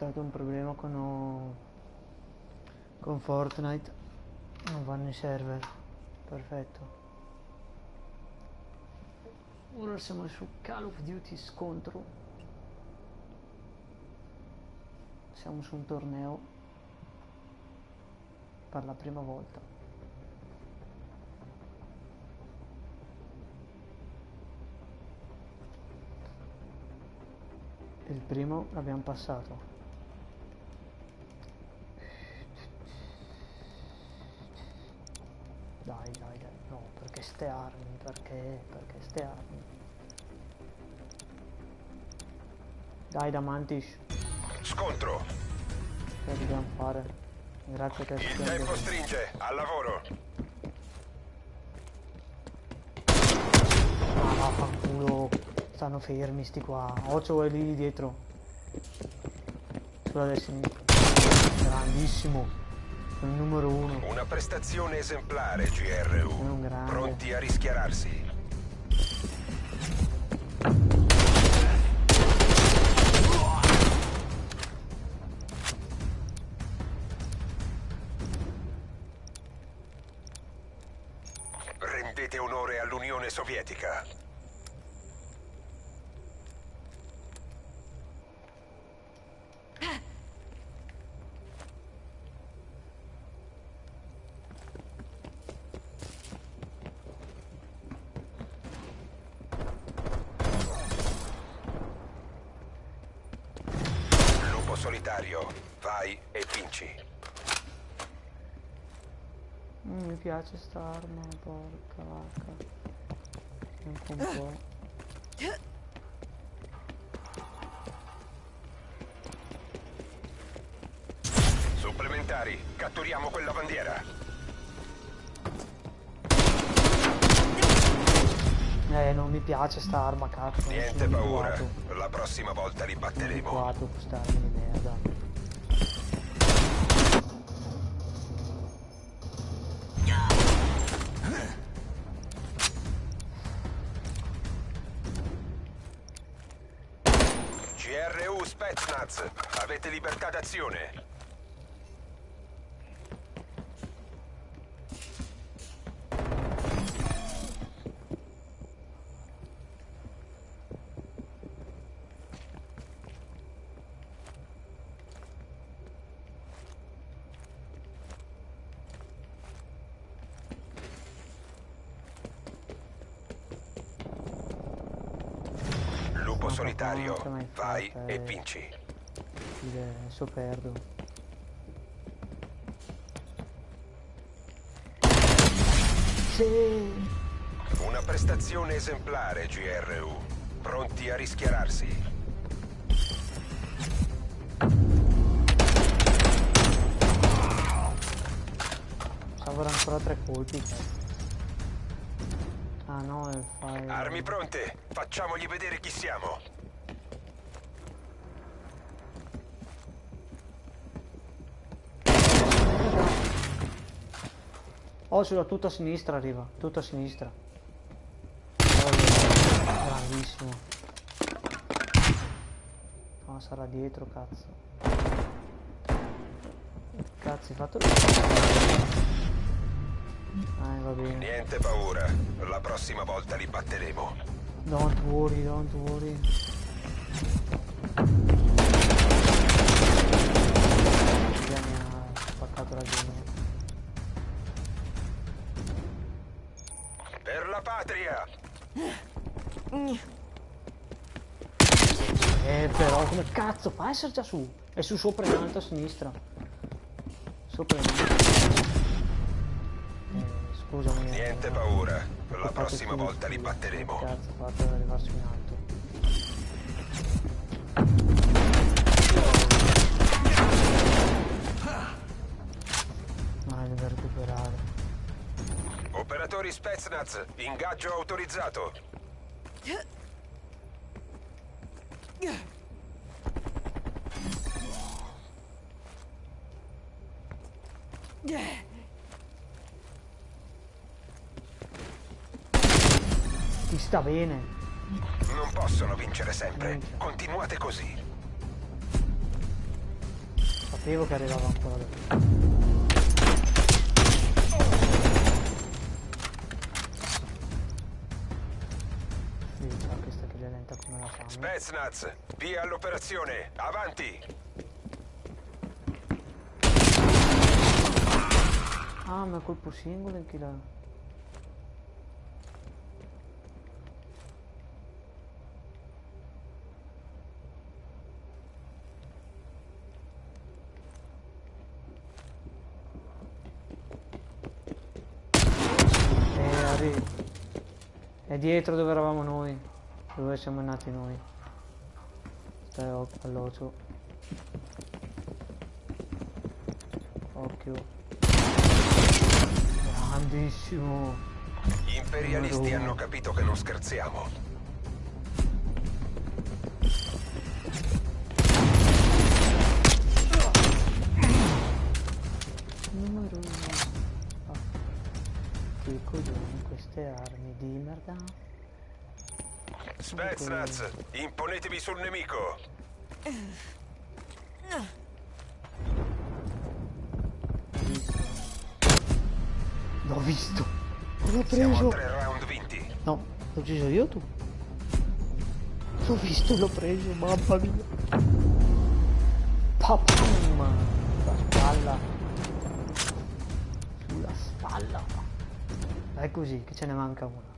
stato un problema con, con Fortnite. Non vanno i server. Perfetto. Ora siamo su Call of Duty scontro. Siamo su un torneo per la prima volta. Il primo l'abbiamo passato. Dai, dai, dai, no, perché ste armi, perché, perché ste armi. Dai, Damantis, Scontro. che dobbiamo fare? Grazie che Il tempo stringe. Al lavoro. Ah, vaffanculo, stanno fermi sti qua. Occhio è lì dietro. Sulla destra. Grandissimo. Il numero uno. Una prestazione esemplare, GRU. Pronti a rischiararsi. Piace sta arma, porca vacca. Anche un po'. Supplementari, catturiamo quella bandiera. Eh, non mi piace sta arma, cazzo. Niente paura, la prossima volta li Sono batteremo. abituato a questa arma di merda. Ma solitario, vai e vinci. Dire, Adesso perdo. Sì. Una prestazione esemplare, GRU. Pronti a rischiararsi. Salvo ancora tre colpi. Ah no, e fai... Armi pronte, facciamogli vedere chi siamo. Oh, sulla tutta a sinistra arriva, tutta a sinistra. Oh, Grandissimo. No, sarà dietro, cazzo. Cazzo, hai fatto... Eh, va bene. Niente paura, la prossima volta li batteremo. Don't worry, don't worry. Come cazzo fa a essere già su? È su sopra in alto a sinistra. Sopra in alto. Eh, scusami. eh, Niente paura, la prossima volta li batteremo. Cazzo, fate ad arrivarsi in alto. Ma deve recuperare. Operatori Spetsnaz, ingaggio autorizzato. Ti sta bene. Non possono vincere sempre. Continuate così. Sapevo che arrivava ancora da. Spetsnaz, via all'operazione. Avanti. Ah, ma colpo singolo in chi l'ha... Eh. È dietro dove eravamo noi. Dove siamo nati noi. Stai all'ocio. Occhio. Grandissimo. Gli imperialisti hanno capito che non scherziamo. Numero uno. Ah. Che coglioni queste armi di merda. Spetsnaz, imponetevi sul nemico. Visto. L'ho preso. No, l'ho ucciso io tu? L'ho visto, l'ho preso, mamma mia. Papum! Sulla spalla. Sulla spalla. Dai così, che ce ne manca una.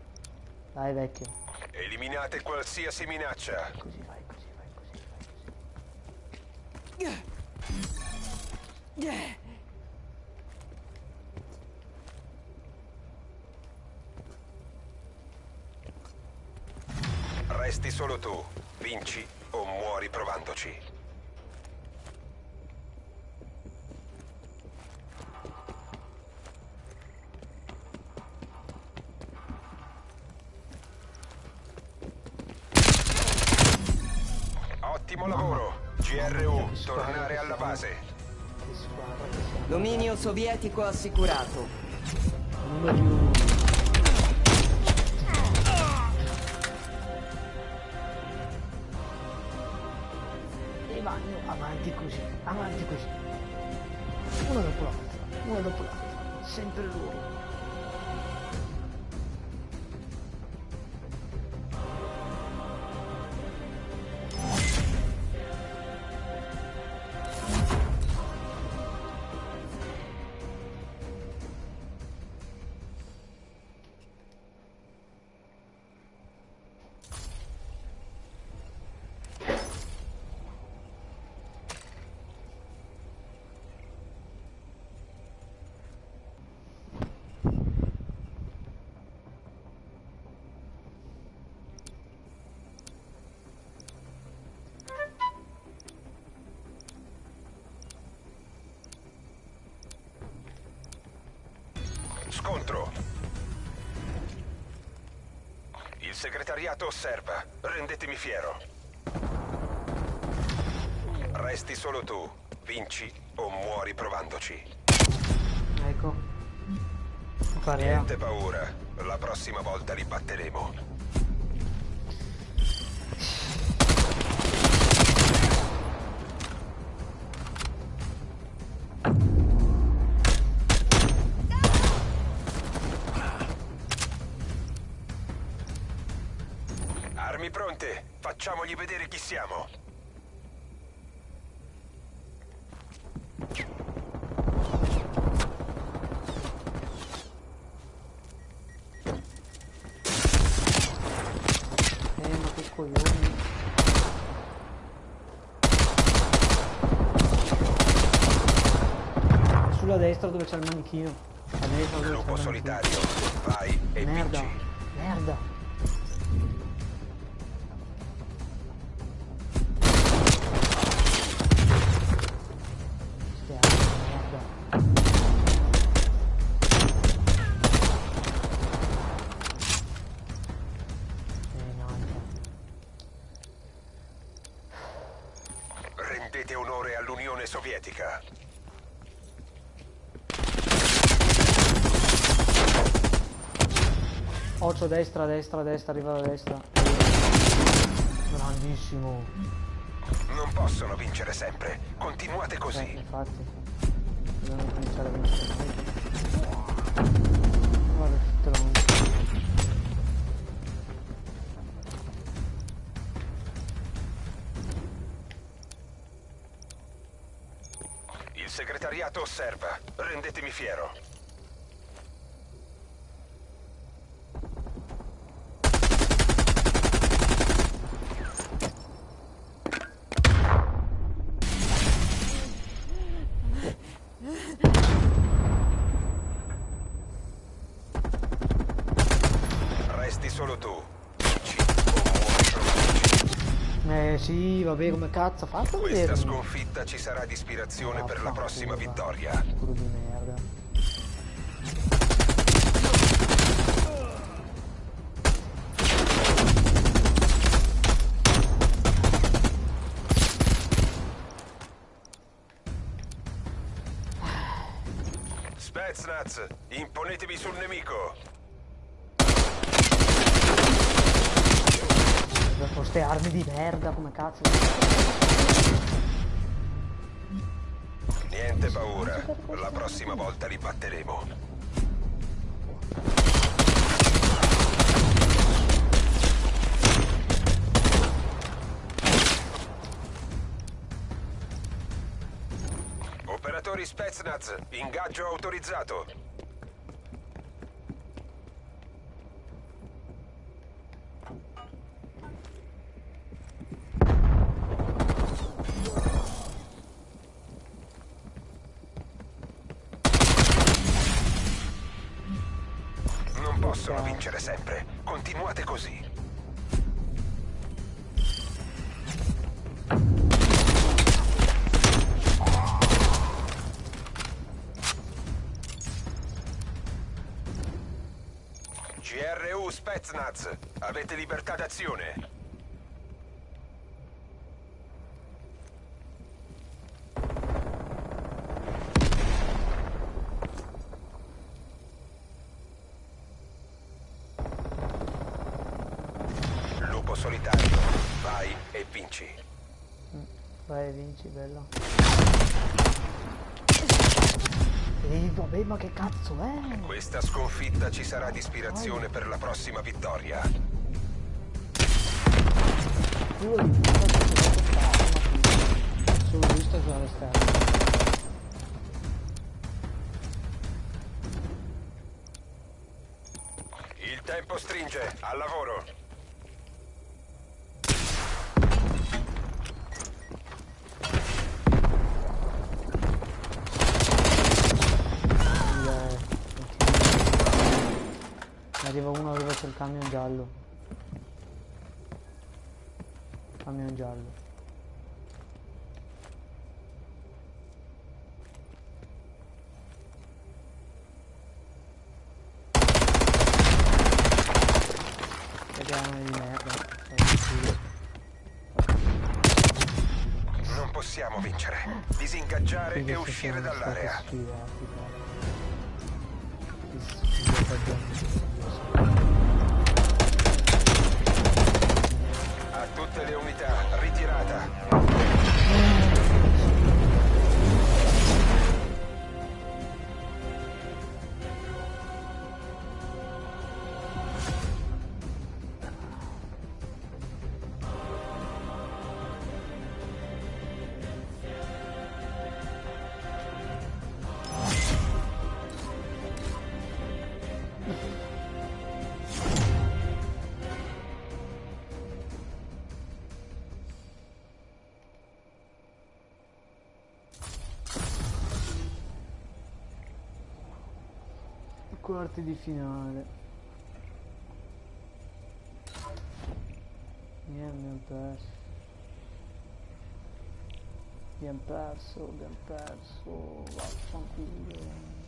Dai vecchio. Eliminate qualsiasi minaccia. Così vai, così vai, così vai. Resti solo tu. Vinci o muori provandoci. Ottimo lavoro. GRU, tornare alla base. Dominio sovietico assicurato. Così, avanti così. Una dopo l'altra, una dopo l'altra. Sempre loro. Segretariato osserva. Rendetemi fiero. Resti solo tu. Vinci o muori provandoci. Ecco. Parea. Niente paura. La prossima volta li batteremo. Facciamogli vedere chi siamo. Eh, ma che coglioni. Sulla destra dove c'è il manichino. A destra dove c'è Gruppo solitario. Vai e. Merda, vinci. Rendete onore all'Unione Sovietica. Occhio destra, destra, destra, arriva da destra. Grandissimo. Non possono vincere sempre. Continuate Eh, così. infatti. Dobbiamo cominciare a vincere. Guarda tutto segretariato osserva. Rendetemi fiero. Resti solo tu. Vinci o muori provaci. Eh sì, vabbè, come cazzo fatto a Questa sconfitta ci sarà di ispirazione per la prossima vittoria. Culo di merda. Spetsnaz, imponetevi sul nemico. Con ste armi di merda, come cazzo? Autorizzato. Non possono vincere sempre. Continuate così. Spetsnaz, avete libertà d'azione. Lupo solitario, vai e vinci. Vai, vinci, bello. Ehi, vabbè, ma che cazzo è? Questa sconfitta ci sarà di ispirazione per la prossima vittoria. Solo lui sta giocando all'esterno. Il tempo stringe, al lavoro. Il- Ne arriva uno dove c'è il camion giallo. Camion giallo. Vediamo di merda. Non possiamo vincere. Disingaggiare e uscire dall'area. A tutte le unità, ritirata. Di finale. Niente, abbiamo perso. Abbiamo perso, abbiamo perso. Vaffanculo.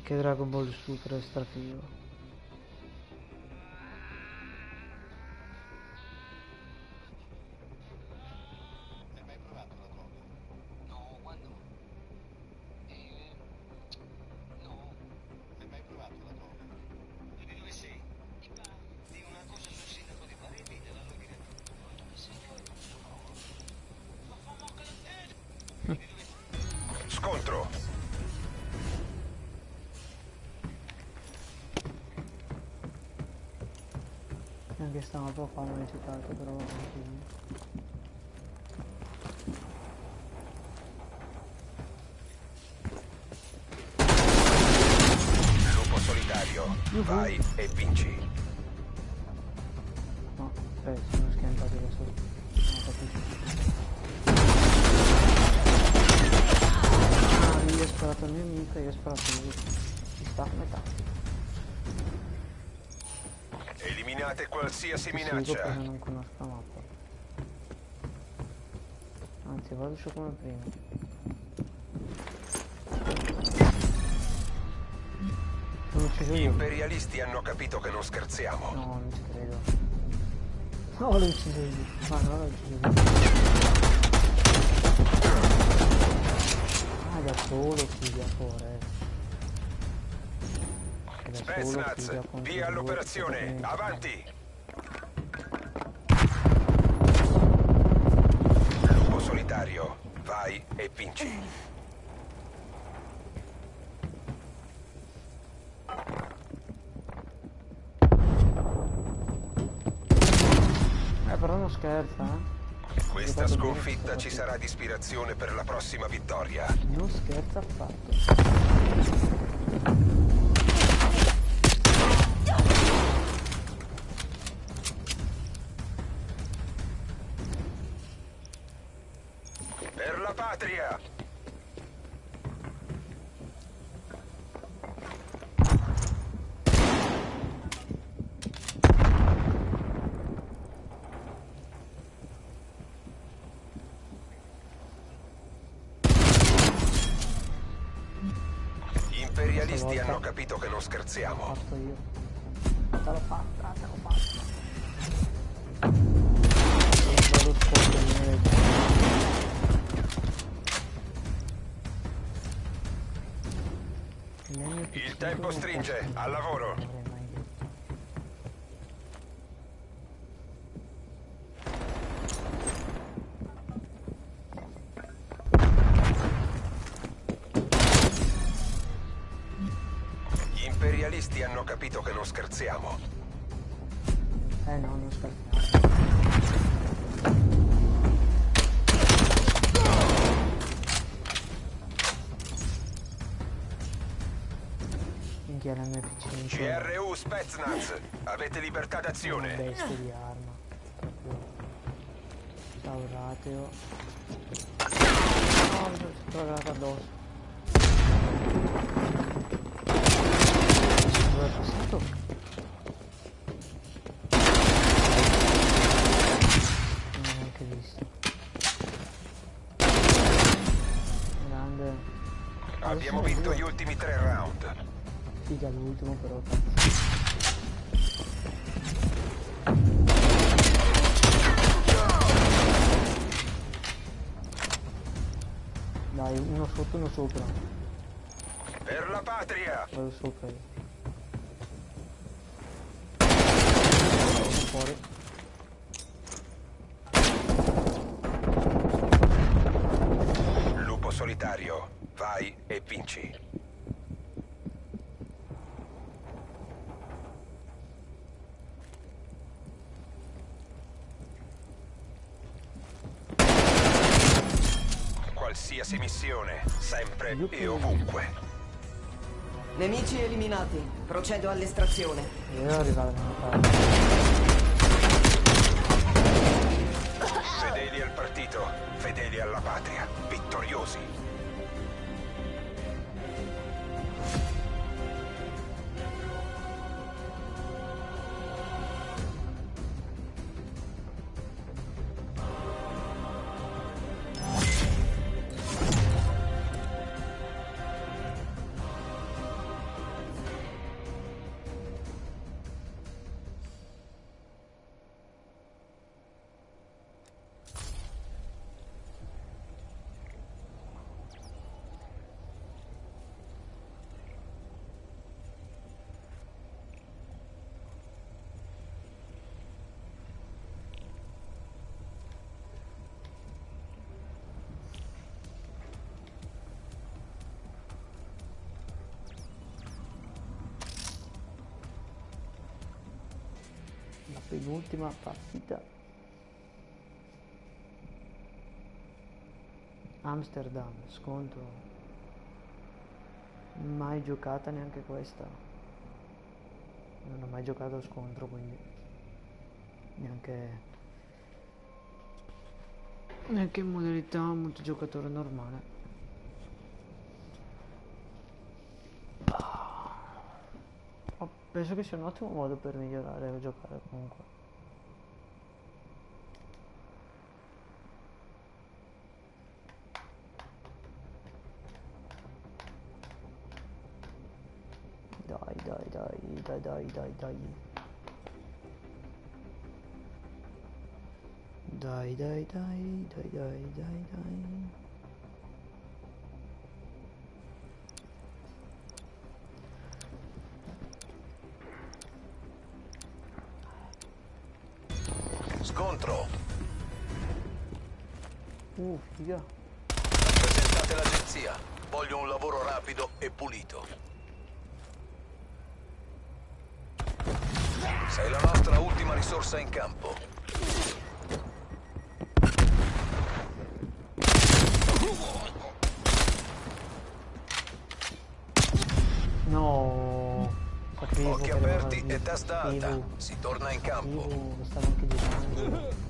y que Dragon Ball Super está vivo. Non è citato, però Seguo minaccia. perché non conosco la mappa. Anzi, vado su come prima. Gli imperialisti hanno capito che non scherziamo. No, non ci credo. No, l'ho ucciso io. Ma no, l'ho ucciso io. Ah, da solo solo Spetsnaz, via all'operazione. Avanti. Non scherza, eh. Questa sconfitta ci sarà di ispirazione per la prossima vittoria. Non scherza affatto. Capito che non scherziamo. Eh no, non scherziamo. Minchia la MP5 CRU Spetsnaz, avete libertà d'azione. bestia di arma. Proprio. Ciao rateo. No, mi sono trovato addosso. Abbiamo vinto gli ultimi tre round. Figa l'ultimo però. Dai, uno sotto, uno sopra. Per la patria! Vado sopra io. Fuori. Vinci. Qualsiasi missione, sempre e ovunque. Nemici eliminati. Procedo all'estrazione. Io devo arrivare. Fedeli al partito, fedeli alla patria, vittoriosi. Penultima partita. Amsterdam, scontro. Mai giocata neanche questa. Non ho mai giocato a scontro, quindi neanche neanche in modalità multigiocatore normale. Oh, penso che sia un ottimo modo per migliorare a giocare comunque. Dai, dai, dai, dai, dai, dai, dai. Dai, dai, dai, dai, dai, dai, dai. Uh, figa. Presentate l'agenzia. Voglio un lavoro rapido e pulito. Sei la nostra ultima risorsa in campo. No. Sapevo Occhi aperti e testa alta. Si torna in campo. sapevo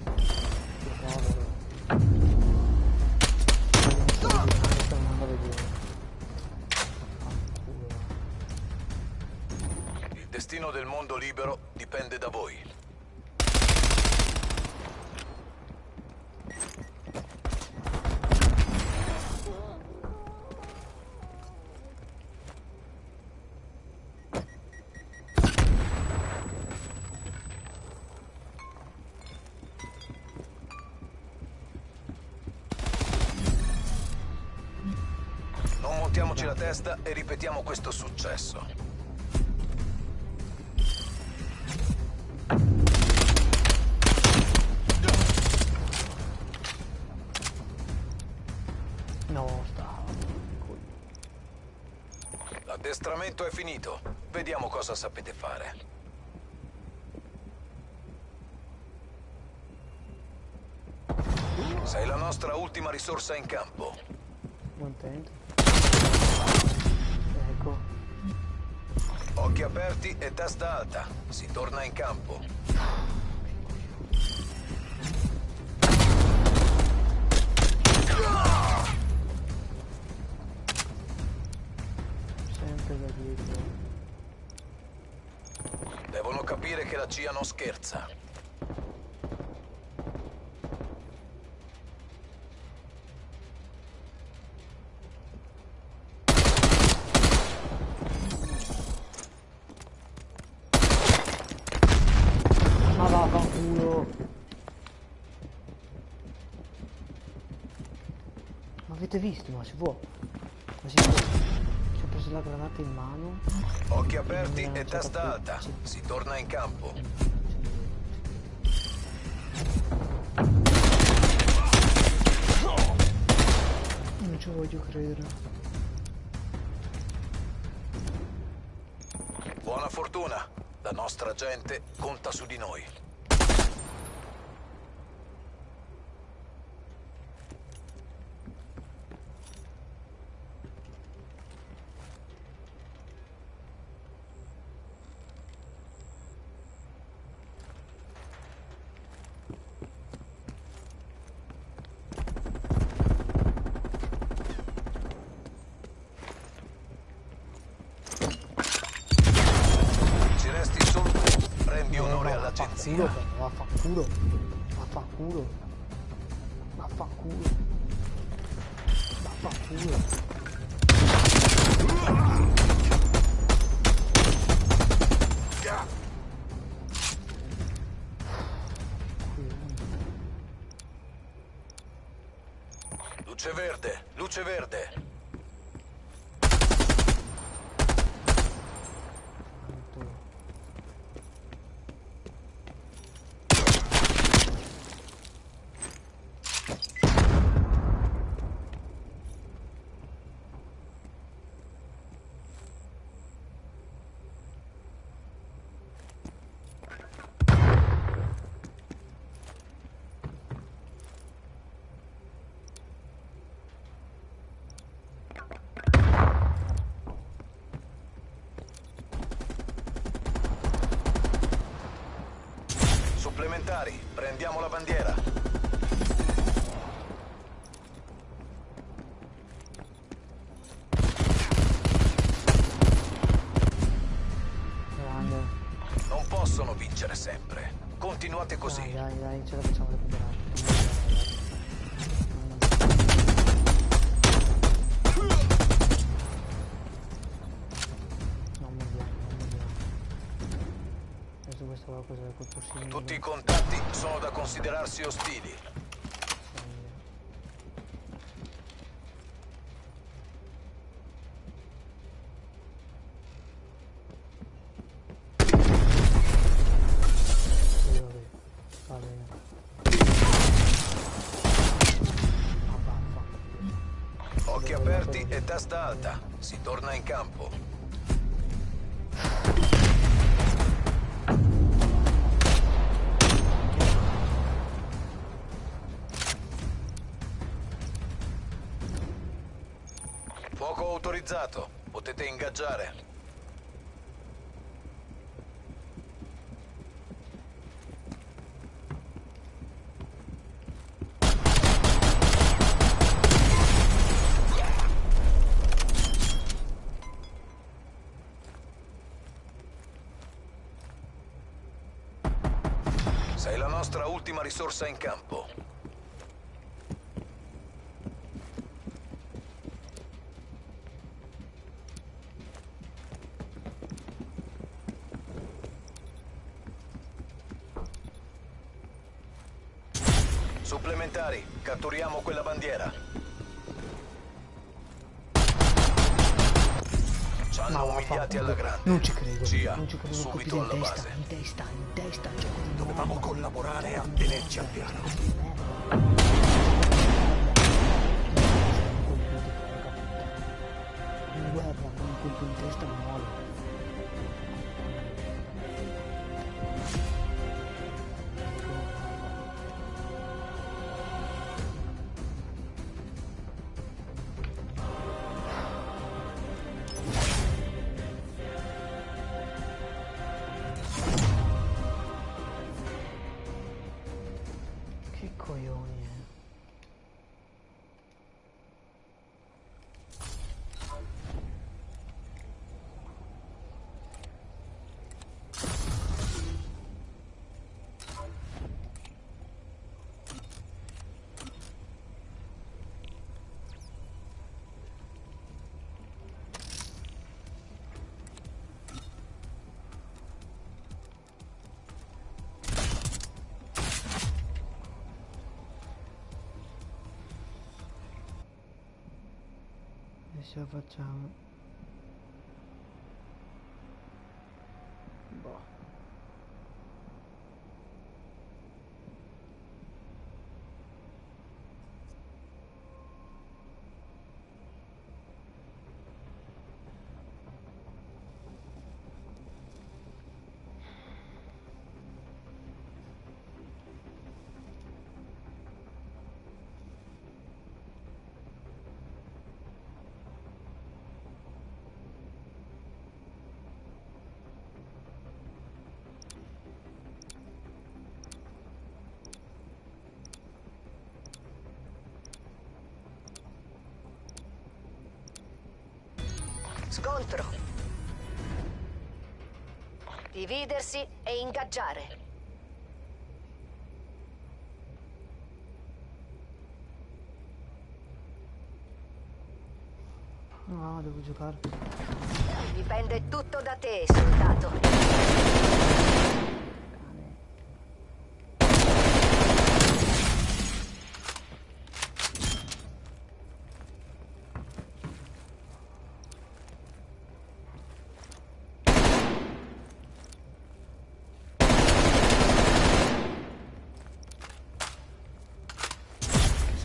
mondo libero dipende da voi. Non montiamoci la testa e ripetiamo questo successo. Finito. Vediamo cosa sapete fare. Sei la nostra ultima risorsa in campo. Contento. Ecco. Occhi aperti e testa alta. Si torna in campo. Non scherza. Ma. Ma avete visto? Ma si può. Si può. Ci ho preso la granata in mano. Occhi aperti e testa alta. Si torna in campo. Credere. Buona fortuna. La nostra gente conta su di noi. 一肉粉啊仿古的啊仿古的 Prendiamo la bandiera. Non possono vincere sempre. Continuate così. dai, dai, ce la facciamo testa alta. Si torna in campo. Fuoco autorizzato. Potete ingaggiare. Sei la nostra risorsa in campo. Supplementari, catturiamo quella bandiera. Ci hanno umiliati alla grande. Non ci credo. subito in alla testa, base. in testa, in testa, cioè così. Dovevamo collaborare a tenerci al piano. Che eh. Adesso facciamo. Dividersi e ingaggiare. No, devo giocare. Dipende tutto da te, soldato.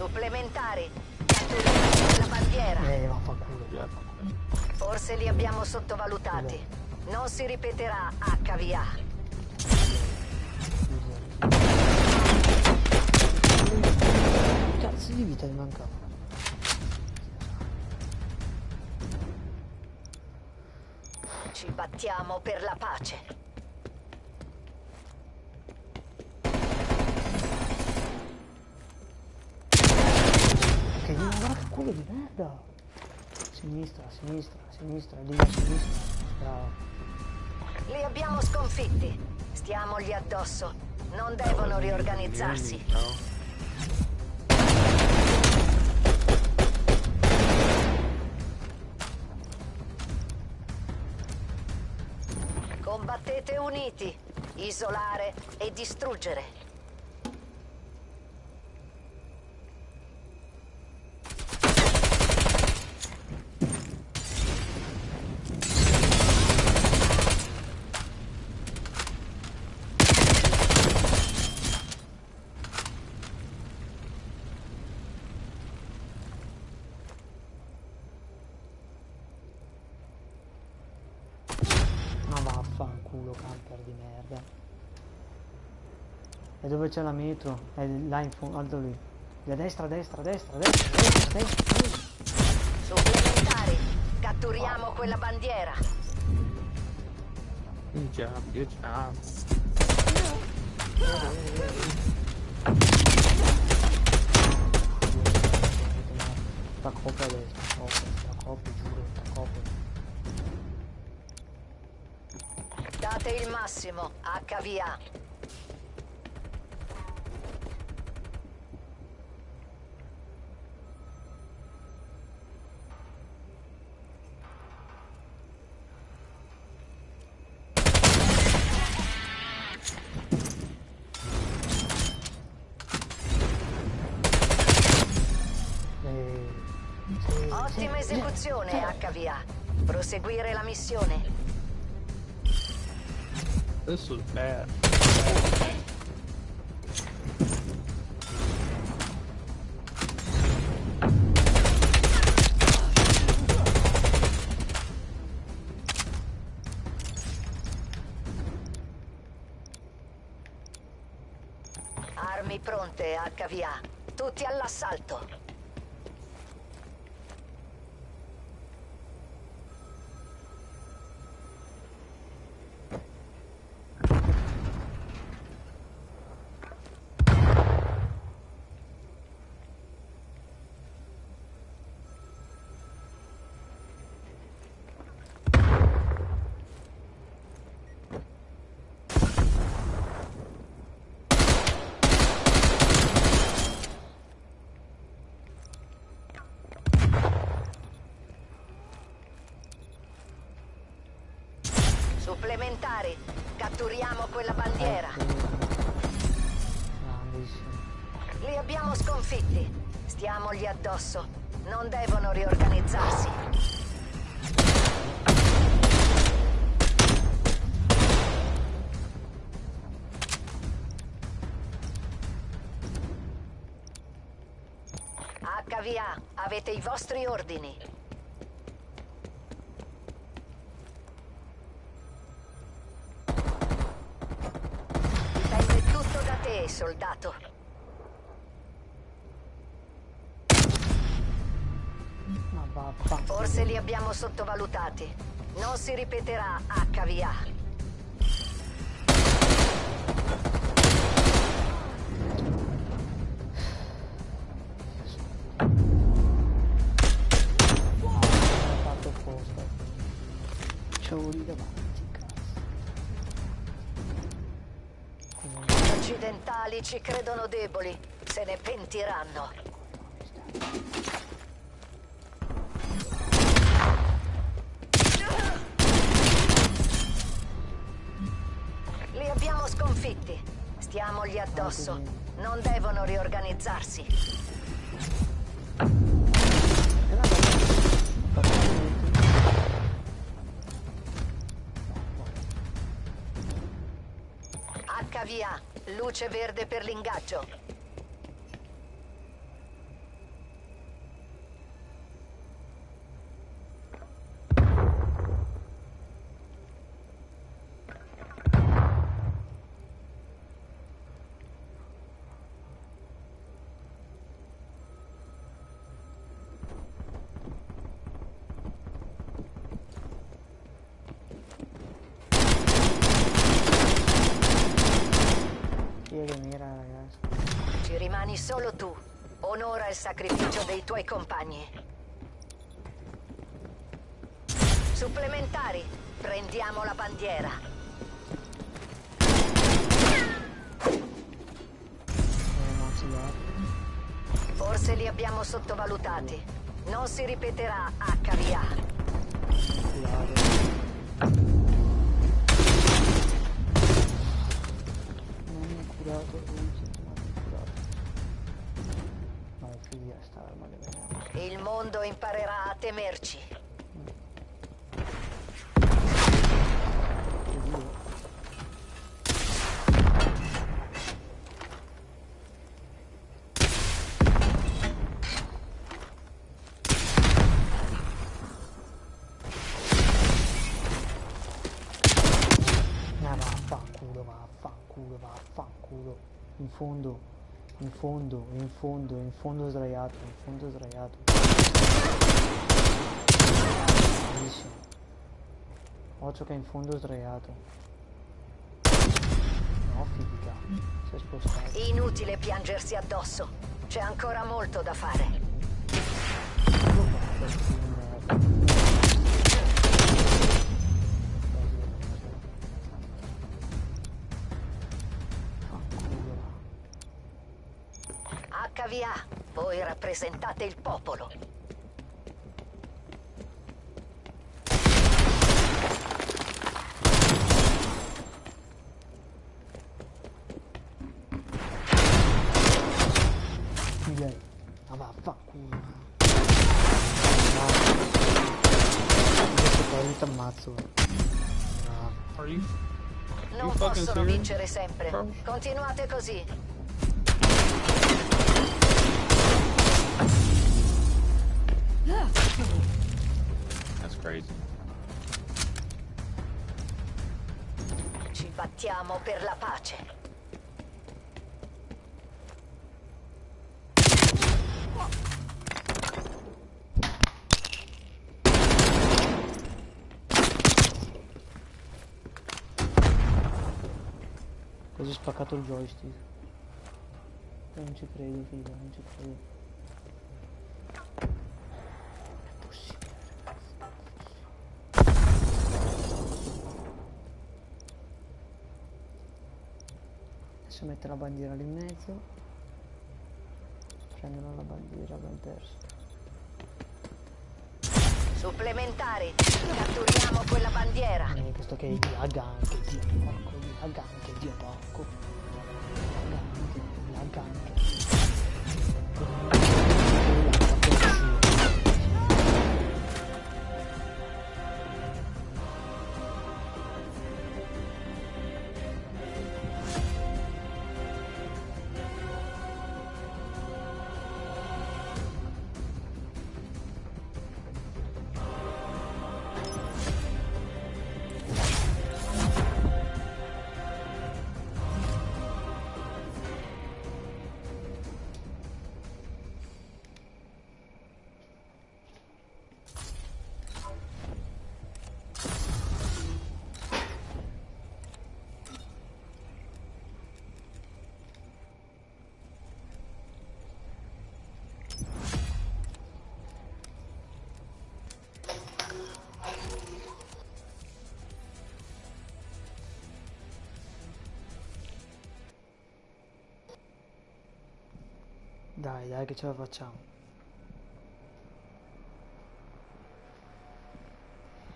Supplementari. La bandiera. Eh, vaffanculo. Forse li abbiamo sottovalutati. Non si ripeterà HVA. Cazzo di vita mi mancava. Ci battiamo per la pace. Culo di merda! Sinistra, sinistra, sinistra, lì a sinistra. Bravo. Li abbiamo sconfitti. Stiamogli addosso. Non devono riorganizzarsi. Combattete uniti. Isolare e distruggere. Ma vaffanculo, camper di merda. E dove c'è la metro? È là in fondo, alto lì. A destra, a destra, a destra, a destra, a destra, destra. Supplementari. Catturiamo quella bandiera. Good job, good job. Sta coppa destra, coppa, sta coppa, giuro, sta coppa. Date il massimo. HVA. Proseguire la missione. This was Addosso. Non devono riorganizzarsi. HVA, avete i vostri ordini. Dipende tutto da te, soldato. Forse li abbiamo sottovalutati. Non si ripeterà HVA. Gli occidentali ci credono deboli. Se ne pentiranno. Addosso. Non devono riorganizzarsi. HVA, luce verde per l'ingaggio. Chi è che mira, ragazzi? Ci rimani solo tu. Onora il sacrificio dei tuoi compagni. Supplementari, prendiamo la bandiera. Forse li abbiamo sottovalutati. Non si ripeterà HVA. Curato. Il mondo imparerà a temerci. Oddio. Ah, vaffanculo, vaffanculo, vaffanculo. In fondo, in fondo, in fondo, in fondo sdraiato, in fondo sdraiato. Bellissimo. Occhio che è in fondo sdraiato. No, figa. Si è spostato. Inutile piangersi addosso. C'è ancora molto da fare. HVA, voi rappresentate il popolo. Figa. Ma vaffanculo. Adesso poi ti ammazzo. No. Are you? Non possono vincere sempre. Continuate così. Crazy. Ci battiamo per la pace. Così spaccato il joystick. Non ci credo, figa, non ci credo. Mette la bandiera lì in mezzo. Prendono la bandiera, abbiamo perso. Supplementari, catturiamo quella bandiera. Eh, questo che lag anche, dio porco, lag anche, dio porco. Lag anche, lag anche. Dai, dai che ce la facciamo.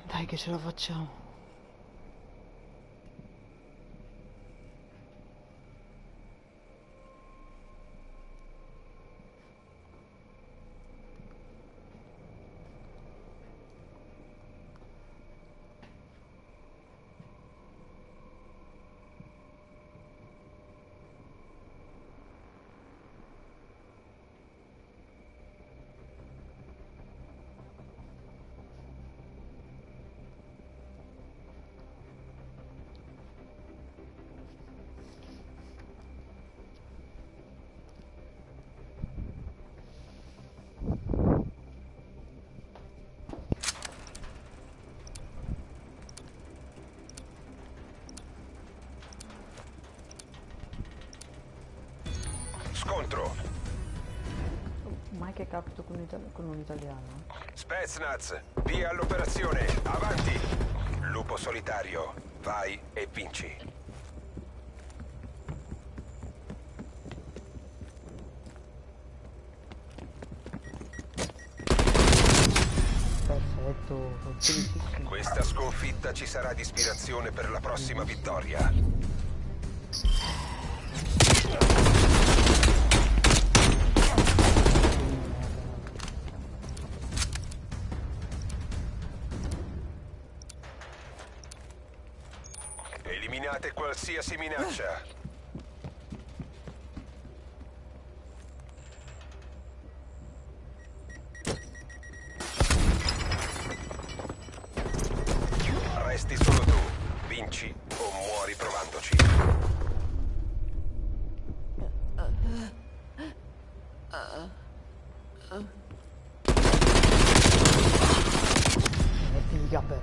Dai che ce la facciamo. Scontro. mai che capito con, con un italiano. Spetsnaz, via all'operazione, avanti! Lupo solitario, vai e vinci. Questa sconfitta ci sarà di ispirazione per la prossima vittoria. Qualsiasi minaccia. Resti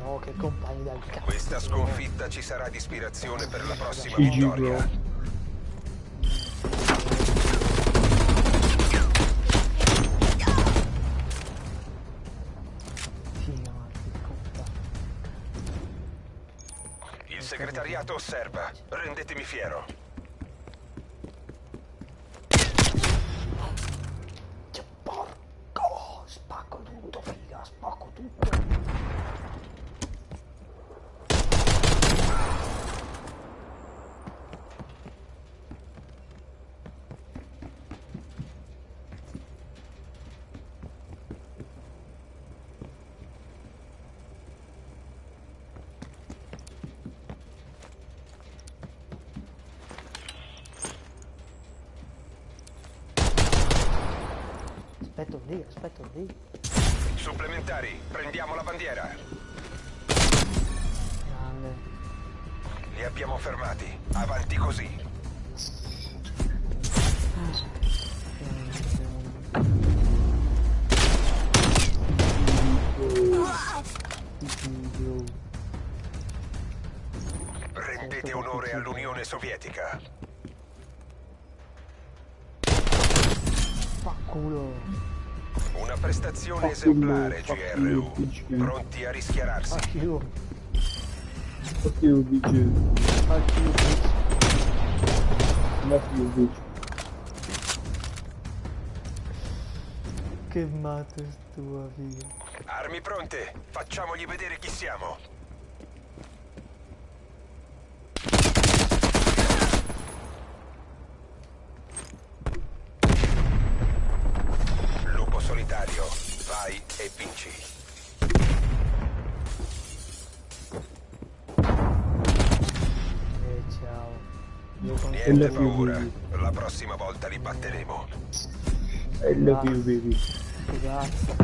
però, che compagni del cazzo. Questa sconfitta ci sarà di ispirazione per la prossima GG, vittoria. Il segretariato osserva. Rendetemi fiero. Esemplare, GRU. Pronti a rischiararsi. Fuck you. Fuck you, bitch. Fuck you, bitch. Fuck you, bitch. Che matto tua, figa. Armi pronte. Facciamogli vedere chi siamo. Lupo solitario, vai e vinci. E ciao. Niente paura, la prossima volta li batteremo. I love you, baby. che cazzo.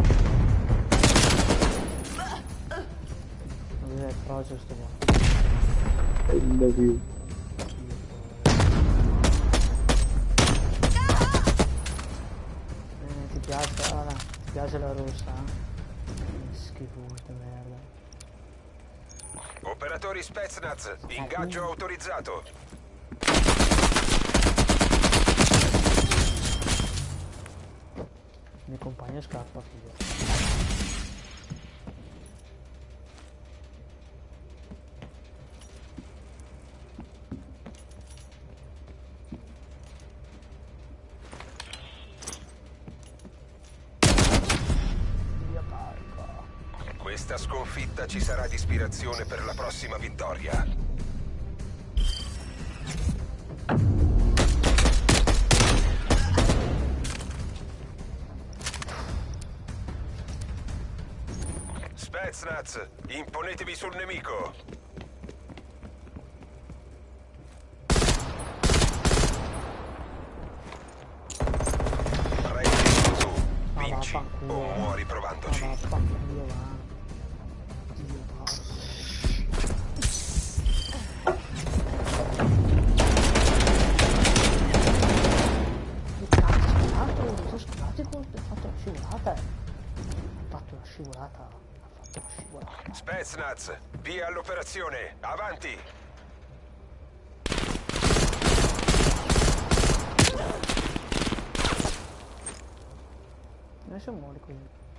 Dov'è il sto qua? I love you. Piace la rossa? eh? Che Schifo di merda. Operatori Spetsnaz, ingaggio autorizzato. Il mio compagno scappa, figa. Ci sarà di ispirazione per la prossima vittoria. Spetsnaz, imponetevi sul nemico. Acho mole com ele.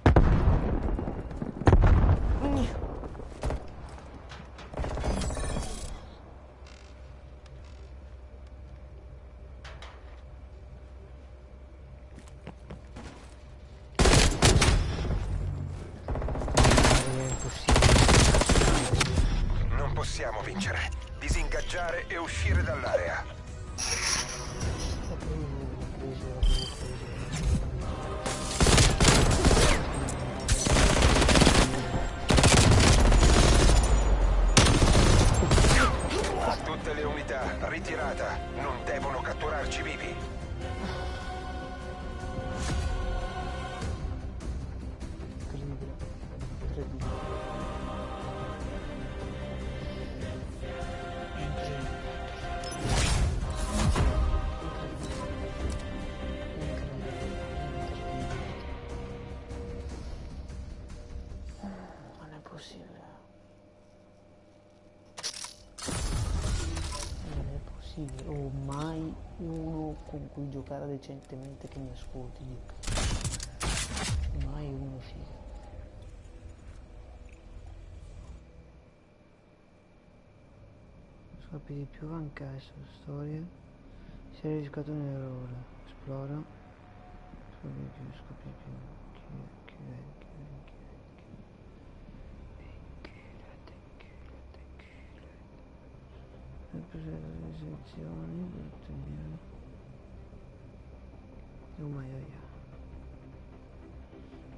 Con cui giocare decentemente che mi ascolti. Mai uno figo. Scopri di più anche sulla storia. Si è riscattato un errore. Esplora. Scopri di più, scopri di più. Chi, è, chi è, chi è. Rappresenta le sezioni per ottenere. Oh my god.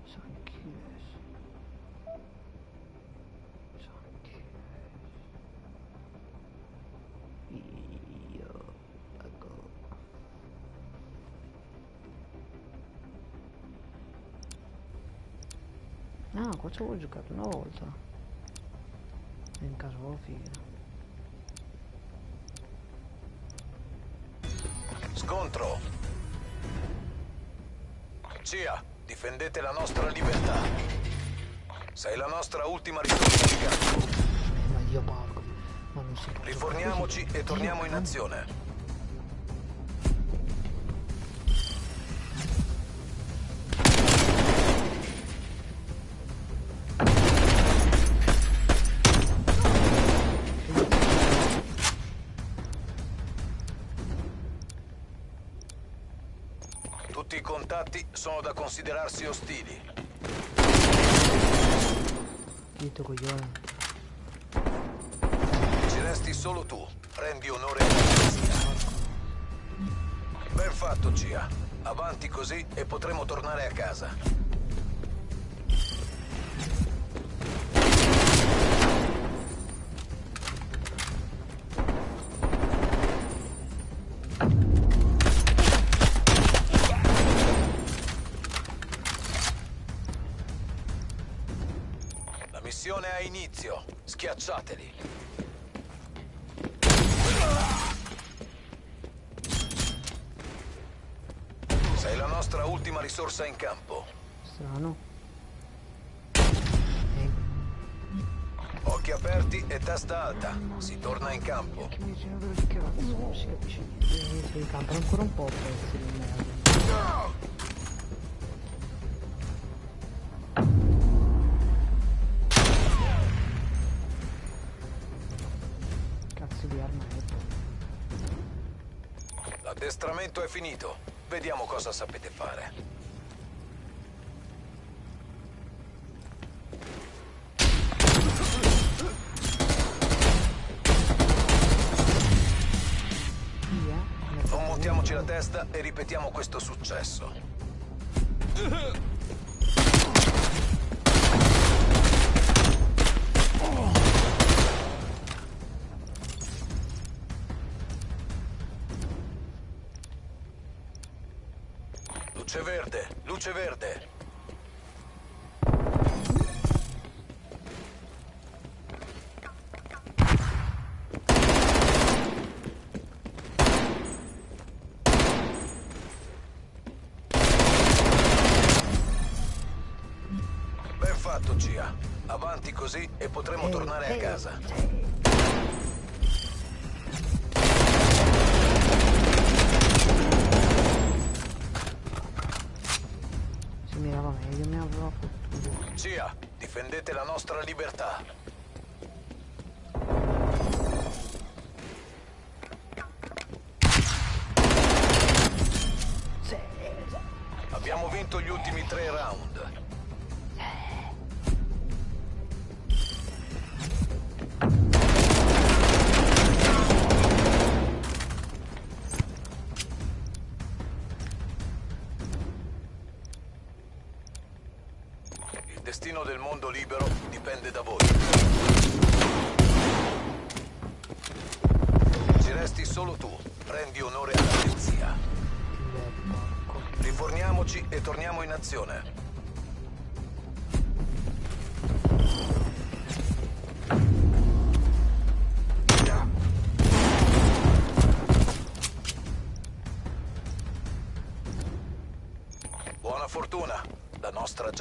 Sanchiles. Sanchiles. Io ecco. No, qua ci avevo giocato una volta. In caso avevo figa. Scontro. Cia, difendete la nostra libertà. Sei la nostra ultima risorsa di campo. Riforniamoci e torniamo in azione. Considerarsi ostili. Dito coglione. Ci resti solo tu. Rendi onore alla polizia. Ben fatto, Cia. Avanti così e potremo tornare a casa. Si torna in campo. non si capisce niente. Il campo ancora un po' pezzi di merda. Cazzo di arma è? L'addestramento è finito. Vediamo cosa sapete fare. E ripetiamo questo successo.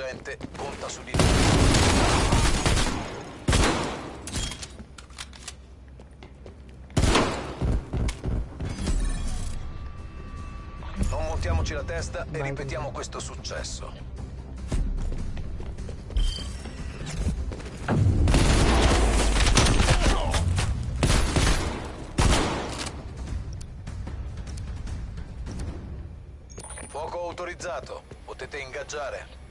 Gente conta su di montiamoci la testa e ripetiamo questo successo. Fuoco autorizzato. Potete ingaggiare.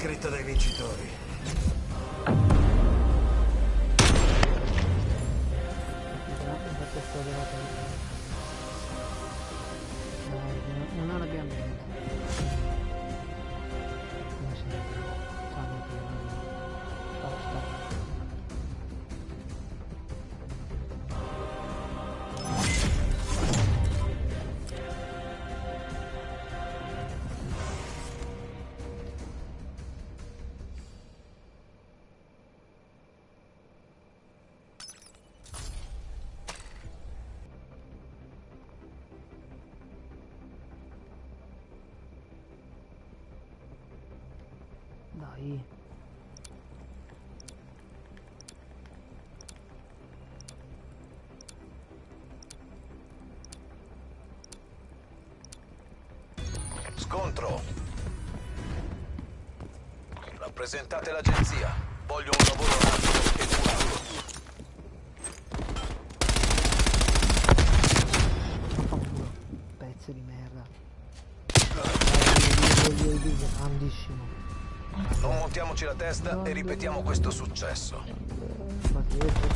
Scritta dai vincitori. Scontro. Rappresentate l'agenzia. Voglio un lavoro rapido e. Vaffanculo. Pezzo di merda. Grandissimo. Non montiamoci la testa e ripetiamo questo successo. Ma che io ti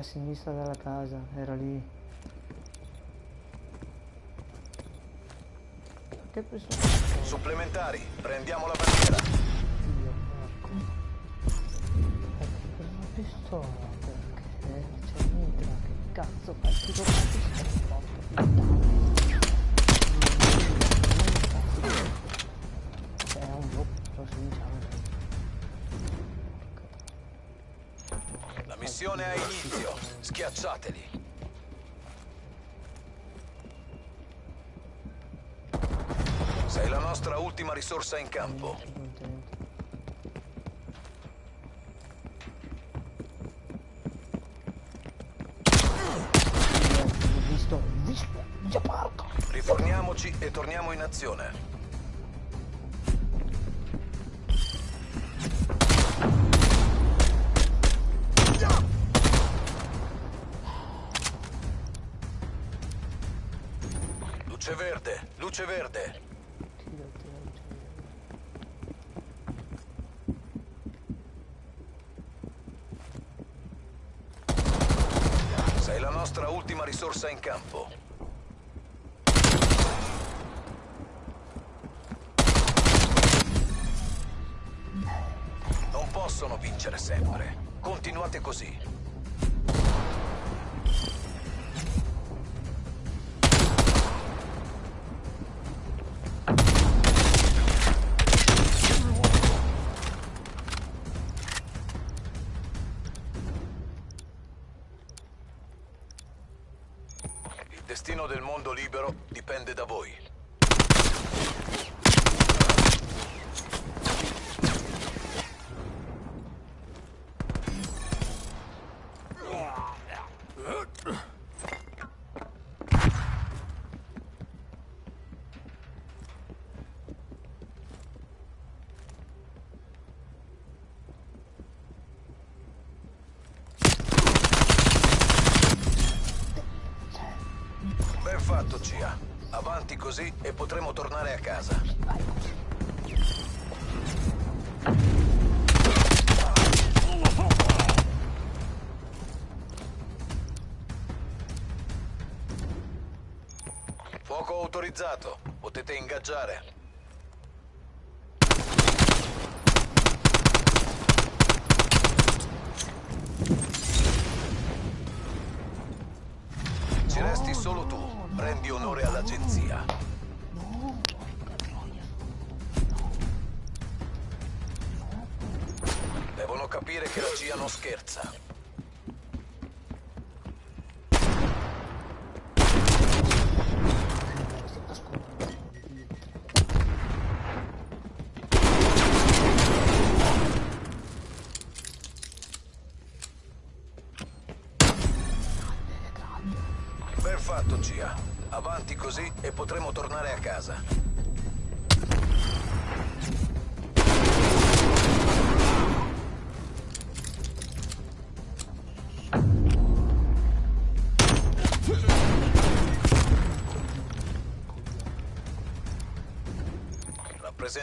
a sinistra della casa, era lì. Che preso? Supplementari, prendiamo la bandiera. Dio, porco. Per una pistola? Perché c'è Mitra, che cazzo fai? Ti do una pistola, missione ha inizio. Schiacciateli. Sei la nostra ultima risorsa in campo. Visto, visto, già porco. Riforniamoci e torniamo in azione. Luce verde. Sei la nostra ultima risorsa in campo. Libero dipende da voi. Potremo tornare a casa. Fuoco autorizzato. Potete ingaggiare. Ci resti solo tu. Rendi onore all'agenzia. Devono capire che la CIA non scherza.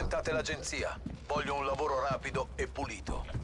Rappresentate l'agenzia. Voglio un lavoro rapido e pulito.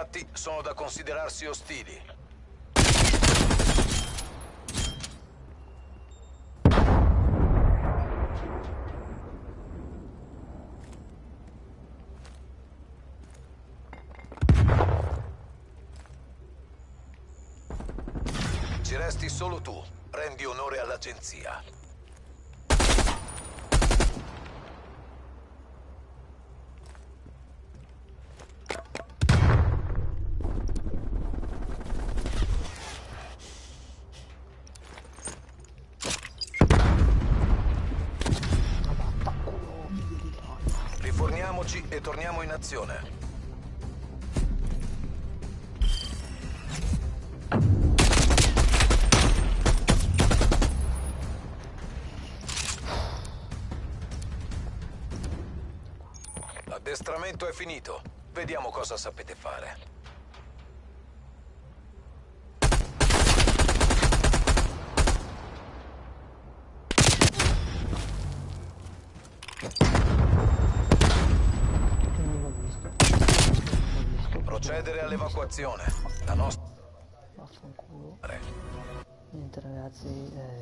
Contatti sono da considerarsi ostili. Ci resti solo tu. Rendi onore all'agenzia. Ma vaffanculo, figlio di troia. Riforniamoci e torniamo in azione. L'addestramento è finito. Vediamo cosa sapete fare. Che non l'ho visto. Non l'ho visto. All'evacuazione. La nostra... Vaffanculo. Niente ragazzi, eh,